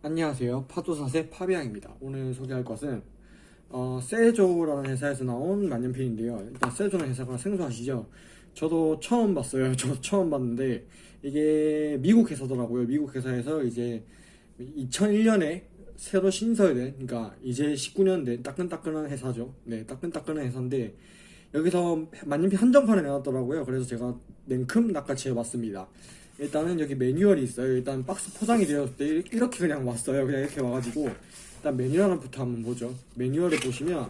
안녕하세요. 파도사세 파비앙입니다. 오늘 소개할 것은 어, 세조라는 회사에서 나온 만년필인데요. 일단 세조라는 회사가 생소하시죠? 저도 처음 봤어요. 저 처음 봤는데 이게 미국 회사더라고요. 미국 회사에서 이제 2001년에 새로 신설된 그러니까 이제 19년 된 따끈따끈한 회사죠. 네 따끈따끈한 회사인데 여기서 만년필 한정판을 내놨더라고요. 그래서 제가 냉큼 낚아채 봤습니다 일단은 여기 매뉴얼이 있어요. 일단 박스 포장이 되었을 때 이렇게 그냥 왔어요. 그냥 이렇게 와가지고 일단 매뉴얼 부터 한번 보죠. 매뉴얼을 보시면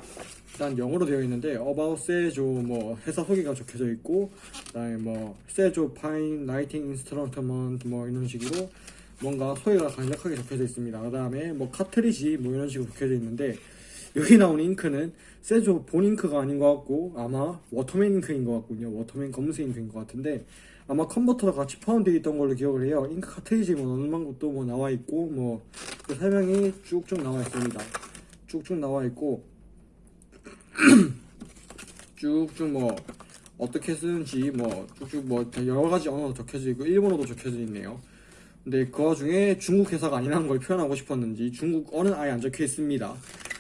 일단 영어로 되어 있는데 About 세조 뭐 회사 소개가 적혀져 있고 그다음에 뭐 세조 fine writing instrument 뭐 이런 식으로 뭔가 소개가 간략하게 적혀져 있습니다. 그 다음에 뭐 카트리지 뭐 이런 식으로 적혀져 있는데 여기 나온 잉크는 세조 본 잉크가 아닌 것 같고 아마 워터맨 잉크인 것 같군요. 워터맨 검은색 잉크인 것 같은데 아마 컨버터랑 같이 포함되어 있던 걸로 기억을 해요. 잉크 카트리지 뭐 넣는 것도 뭐 나와 있고 뭐 그 설명이 쭉쭉 나와 있습니다. 쭉쭉 나와 있고 쭉쭉 뭐 어떻게 쓰는지 뭐 쭉쭉 뭐 여러 가지 언어로 적혀져 있고 일본어도 적혀져 있네요. 근데 그 와중에 중국 회사가 아니라는 걸 표현하고 싶었는지 중국 어는 아예 안 적혀 있습니다.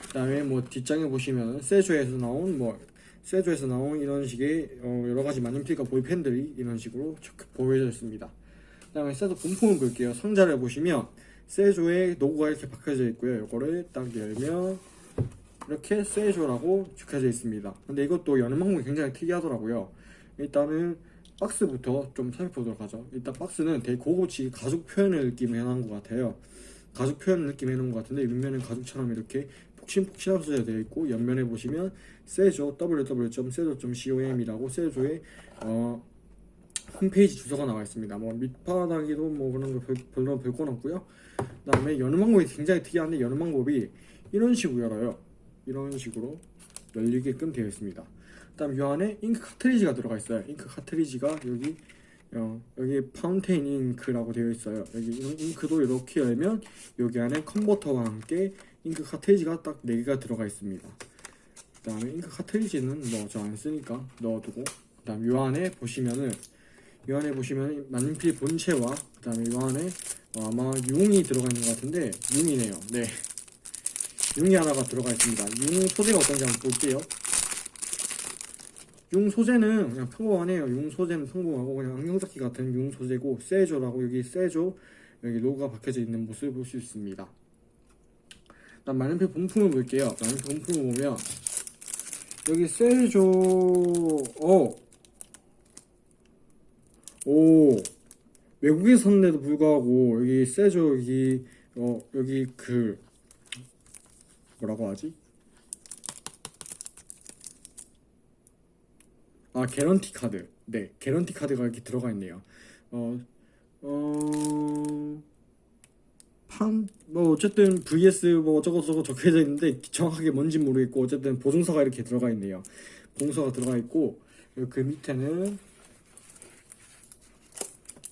그 다음에 뭐 뒷장에 보시면 세조에서 나온 뭐 세조에서 나온 이런 식의 어 여러 가지 만년필과 볼펜들이 이런 식으로 보여져 있습니다. 그 다음에 세조 본품을 볼게요. 상자를 보시면 세조의 로고가 이렇게 박혀져 있고요. 이거를 딱 열면 이렇게 세조라고 적혀져 있습니다. 근데 이것도 여는 방법이 굉장히 특이하더라고요. 일단은 박스부터 좀 살펴보도록 하죠. 일단 박스는 되게 고급지 가죽 표현의 느낌을 해놓은 것 같아요. 가죽 표현 느낌 해놓은 것 같은데 윗면은 가죽처럼 이렇게 폭신폭신하게 써져 되어 있고 옆면에 보시면 세조 www.sejo.com이라고 세조의 어, 홈페이지 주소가 나와 있습니다. 뭐 밑바닥에도 뭐 그런 거 별, 별로 별 건 없고요. 그 다음에 여는 방법이 굉장히 특이한데 여는 방법이 이런 식으로 열어요. 이런 식으로 열리게끔 되어 있습니다. 그 다음 이 안에 잉크 카트리지가 들어가 있어요. 잉크 카트리지가 여기 어, 여기 파운테인 잉크라고 되어 있어요. 여기 잉크도 이렇게 열면 여기 안에 컨버터와 함께 잉크 카트리지가 딱 4개가 들어가 있습니다. 그 다음에 잉크 카트리지는 뭐 저 안 쓰니까 넣어두고 그 다음 요 안에 보시면은 요 안에 보시면 만년필 본체와 그 다음에 요 안에 어, 아마 융이 들어가 있는 것 같은데 융이네요. 네. 융이 하나가 들어가 있습니다. 융 소재가 어떤지 한번 볼게요. 융 소재는 그냥 평범하네요. 융 소재는 평범하고 그냥 안경잡기 같은 융 소재고 세조라고 여기 세조 여기 로고가 박혀져 있는 모습을 볼 수 있습니다. 일단 만년필 본품을 볼게요. 만년필 본품을 보면 여기 세조 어. 오 외국에서 샀는데도 불구하고 여기 세조 여기 어 여기 그 뭐라고 하지? 아 개런티 카드 네 개런티 카드가 이렇게 들어가 있네요 어, 어, 판, 뭐, 어쨌든, vs, 뭐, 어쩌고저쩌고 적혀져 있는데, 정확하게 뭔지 모르겠고, 어쨌든, 보증서가 이렇게 들어가 있네요. 보증서가 들어가 있고, 그 밑에는,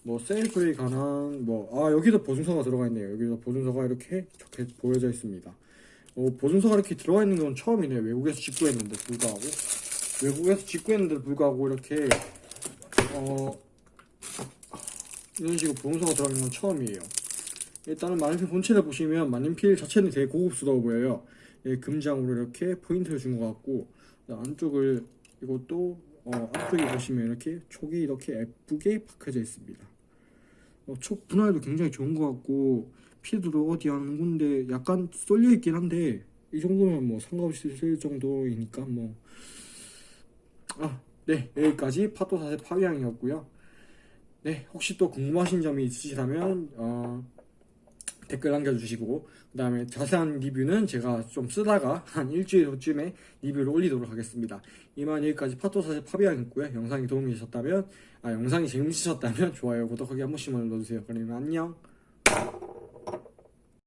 뭐, 셀프에 관한, 뭐, 아, 여기도 보증서가 들어가 있네요. 여기도 보증서가 이렇게 적혀 보여져 있습니다. 어, 보증서가 이렇게 들어가 있는 건 처음이네요. 외국에서 직구했는데 불구하고. 외국에서 직구했는데 불구하고 이렇게 어 이런 식으로 보증서가 들어가는 건 처음이에요. 일단은 만년필 본체를 보시면 만년필 자체는 되게 고급스러워 보여요. 예, 금장으로 이렇게 포인트를 준 것 같고 안쪽을 이것도 어, 앞쪽에 보시면 이렇게 촉이 이렇게 예쁘게 박혀져 있습니다. 어, 촉 분할도 굉장히 좋은 것 같고 피드도 어디 한 군데 약간 쏠려 있긴 한데 이 정도면 뭐 상관없이 쓸 정도이니까 뭐 아, 네 여기까지 파토사세 파위향이었고요. 네 혹시 또 궁금하신 점이 있으시다면 어, 댓글 남겨주시고 그 다음에 자세한 리뷰는 제가 좀 쓰다가 한 일주일 후쯤에 리뷰를 올리도록 하겠습니다. 이만 여기까지 파토사세 파비앙이었고요. 영상이 도움이 되셨다면 아 영상이 재밌으셨다면 좋아요 구독하기 한 번씩만 눌러주세요. 그러면 안녕